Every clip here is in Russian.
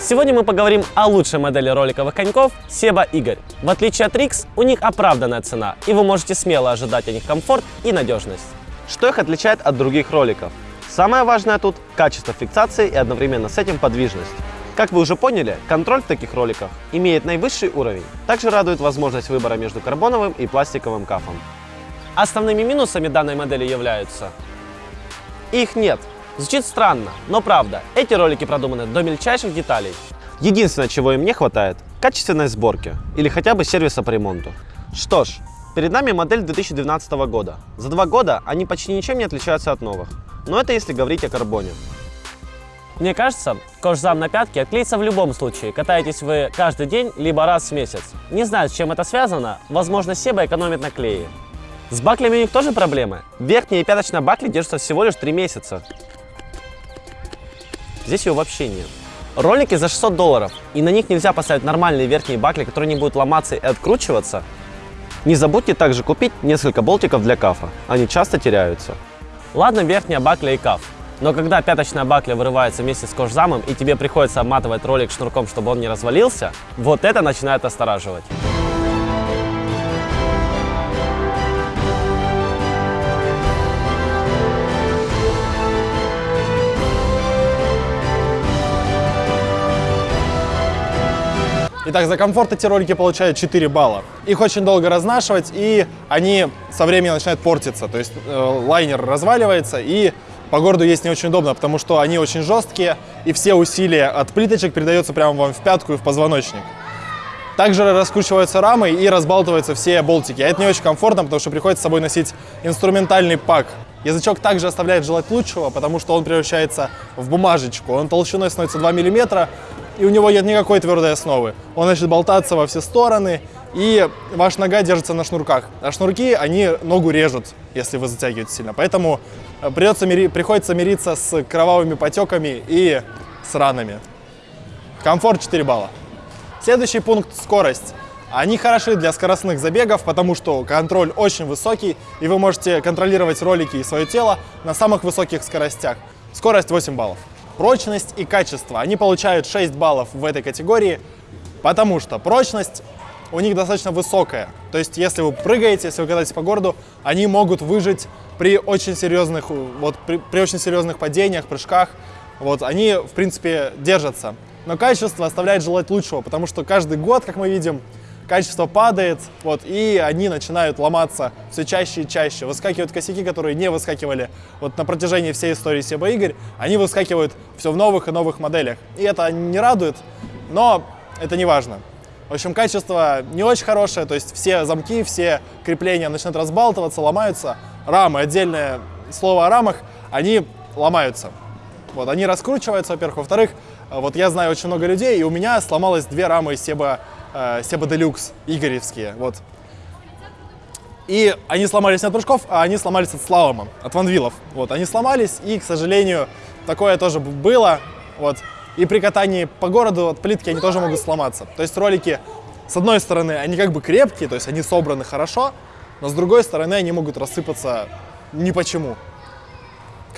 Сегодня мы поговорим о лучшей модели роликовых коньков Себа Игорь. В отличие от Rix, у них оправданная цена, и вы можете смело ожидать от них комфорт и надежность. Что их отличает от других роликов? Самое важное тут – качество фиксации и одновременно с этим подвижность. Как вы уже поняли, контроль в таких роликах имеет наивысший уровень. Также радует возможность выбора между карбоновым и пластиковым кафом. Основными минусами данной модели являются их нет. Звучит странно, но правда, эти ролики продуманы до мельчайших деталей. Единственное, чего им не хватает – качественной сборки или хотя бы сервиса по ремонту. Что ж, перед нами модель 2012 года. За два года они почти ничем не отличаются от новых. Но это если говорить о карбоне. Мне кажется, кожзам на пятке отклеится в любом случае. Катаетесь вы каждый день, либо раз в месяц. Не знаю, с чем это связано. Возможно, Себа экономит на клее. С баклями у них тоже проблемы. Верхняя и пяточная бакли держатся всего лишь 3 месяца. Здесь ее вообще нет. Ролики за 600 долларов, и на них нельзя поставить нормальные верхние бакли, которые не будут ломаться и откручиваться. Не забудьте также купить несколько болтиков для кафа, они часто теряются. Ладно верхняя бакля и каф, но когда пяточная бакля вырывается вместе с кожзамом и тебе приходится обматывать ролик шнурком, чтобы он не развалился, вот это начинает остораживать. Итак, за комфорт эти ролики получают 4 балла. Их очень долго разнашивать, и они со временем начинают портиться. То есть э, лайнер разваливается, и по городу есть не очень удобно, потому что они очень жесткие, и все усилия от плиточек передаются прямо вам в пятку и в позвоночник. Также раскручиваются рамы и разбалтываются все болтики. А это не очень комфортно, потому что приходится с собой носить инструментальный пак. Язычок также оставляет желать лучшего, потому что он превращается в бумажечку. Он толщиной становится 2 мм, и у него нет никакой твердой основы. Он начнет болтаться во все стороны, и ваша нога держится на шнурках. А шнурки, они ногу режут, если вы затягиваете сильно. Поэтому э, придется, приходится мириться с кровавыми потеками и с ранами. Комфорт 4 балла. Следующий пункт – скорость. Они хороши для скоростных забегов, потому что контроль очень высокий, и вы можете контролировать ролики и свое тело на самых высоких скоростях. Скорость 8 баллов. Прочность и качество. Они получают 6 баллов в этой категории, потому что прочность у них достаточно высокая. То есть, если вы прыгаете, если вы катаетесь по городу, они могут выжить при очень серьезных, вот, при, при очень серьезных падениях, прыжках. Вот, они, в принципе, держатся. Но качество оставляет желать лучшего, потому что каждый год, как мы видим, качество падает, вот, и они начинают ломаться все чаще и чаще. Выскакивают косяки, которые не выскакивали вот на протяжении всей истории Себа Игорь, они выскакивают все в новых и новых моделях. И это не радует, но это не важно. В общем, качество не очень хорошее, то есть все замки, все крепления начинают разбалтываться, ломаются. Рамы, отдельное слово о рамах, они ломаются. Вот, они раскручиваются, во-первых. Во-вторых, вот я знаю очень много людей, и у меня сломалось две рамы Себа э, Себа Делюкс, игоревские, вот. И они сломались не от прыжков, а они сломались от слалома, от ванвилов. Вот, они сломались, и, к сожалению, такое тоже было, вот. И при катании по городу от плитки они тоже могут сломаться. То есть ролики, с одной стороны, они как бы крепкие, то есть они собраны хорошо, но с другой стороны, они могут рассыпаться ни почему.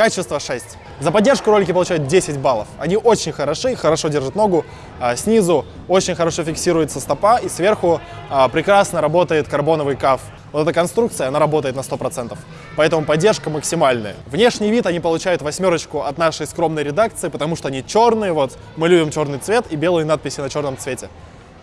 Качество 6. За поддержку ролики получают 10 баллов. Они очень хороши, хорошо держат ногу. А, снизу очень хорошо фиксируется стопа и сверху а, прекрасно работает карбоновый каф. Вот эта конструкция, она работает на 100%. Поэтому поддержка максимальная. Внешний вид они получают восьмерочку от нашей скромной редакции, потому что они черные. Вот мы любим черный цвет и белые надписи на черном цвете.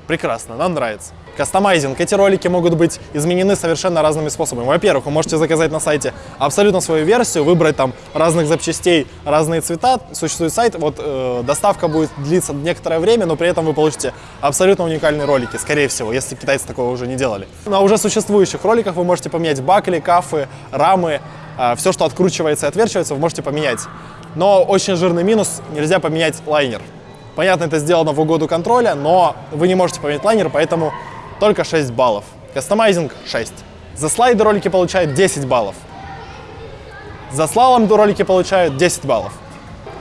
Прекрасно, нам нравится. Кастомайзинг. Эти ролики могут быть изменены совершенно разными способами. Во-первых, вы можете заказать на сайте абсолютно свою версию, выбрать там разных запчастей, разные цвета. Существует сайт, вот э, доставка будет длиться некоторое время, но при этом вы получите абсолютно уникальные ролики, скорее всего, если китайцы такого уже не делали. На уже существующих роликах вы можете поменять бакли, кафы, рамы, э, все, что откручивается и отверчивается, вы можете поменять. Но очень жирный минус, нельзя поменять лайнер. Понятно, это сделано в угоду контроля, но вы не можете поменять лайнер, поэтому только 6 баллов. Кастомайзинг 6. За слайды ролики получают 10 баллов. За слалом ролики получают 10 баллов.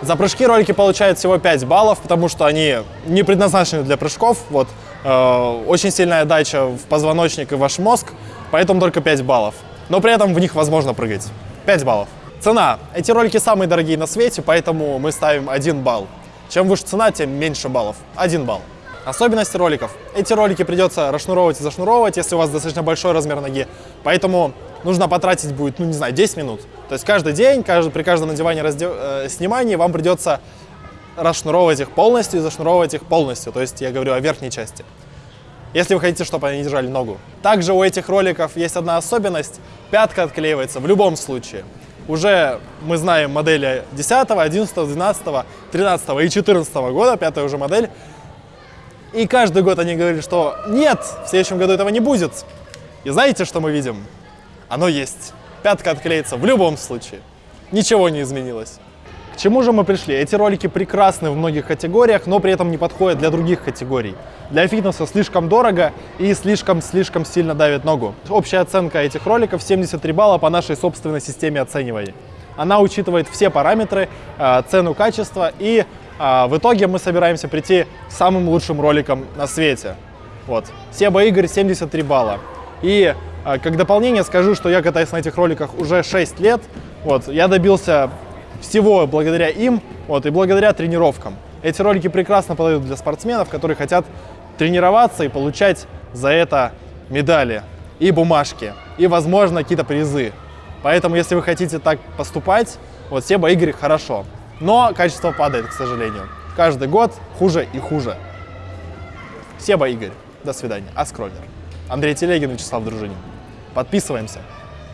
За прыжки ролики получают всего 5 баллов, потому что они не предназначены для прыжков. Вот, э, очень сильная дача в позвоночник и ваш мозг, поэтому только 5 баллов. Но при этом в них возможно прыгать. 5 баллов. Цена. Эти ролики самые дорогие на свете, поэтому мы ставим 1 балл. Чем выше цена, тем меньше баллов. Один балл. Особенности роликов. Эти ролики придется расшнуровывать и зашнуровывать, если у вас достаточно большой размер ноги. Поэтому нужно потратить будет, ну не знаю, 10 минут. То есть каждый день, каждый, при каждом надевании, раздев, э, снимании вам придется расшнуровывать их полностью и зашнуровывать их полностью. То есть я говорю о верхней части. Если вы хотите, чтобы они держали ногу. Также у этих роликов есть одна особенность. Пятка отклеивается в любом случае. Уже мы знаем модели 10, 11, 12, 13 и 14 года, пятая уже модель. И каждый год они говорили, что нет, в следующем году этого не будет. И знаете, что мы видим? Оно есть. Пятка отклеится в любом случае. Ничего не изменилось. Чему же мы пришли? Эти ролики прекрасны в многих категориях, но при этом не подходят для других категорий. Для фитнеса слишком дорого и слишком-слишком сильно давит ногу. Общая оценка этих роликов 73 балла по нашей собственной системе оценивания. Она учитывает все параметры, э, цену, качество и э, в итоге мы собираемся прийти к самым лучшим роликам на свете. Вот. Себа Игорь 73 балла. И э, как дополнение скажу, что я катаюсь на этих роликах уже 6 лет. Вот. Я добился всего благодаря им вот, и благодаря тренировкам. Эти ролики прекрасно подойдут для спортсменов, которые хотят тренироваться и получать за это медали и бумажки, и, возможно, какие-то призы. Поэтому, если вы хотите так поступать, вот Себа Игорь хорошо. Но качество падает, к сожалению. Каждый год хуже и хуже. Себа Игорь. До свидания. Аскроллер. Андрей Телегин, Вячеслав Дружинин. Подписываемся.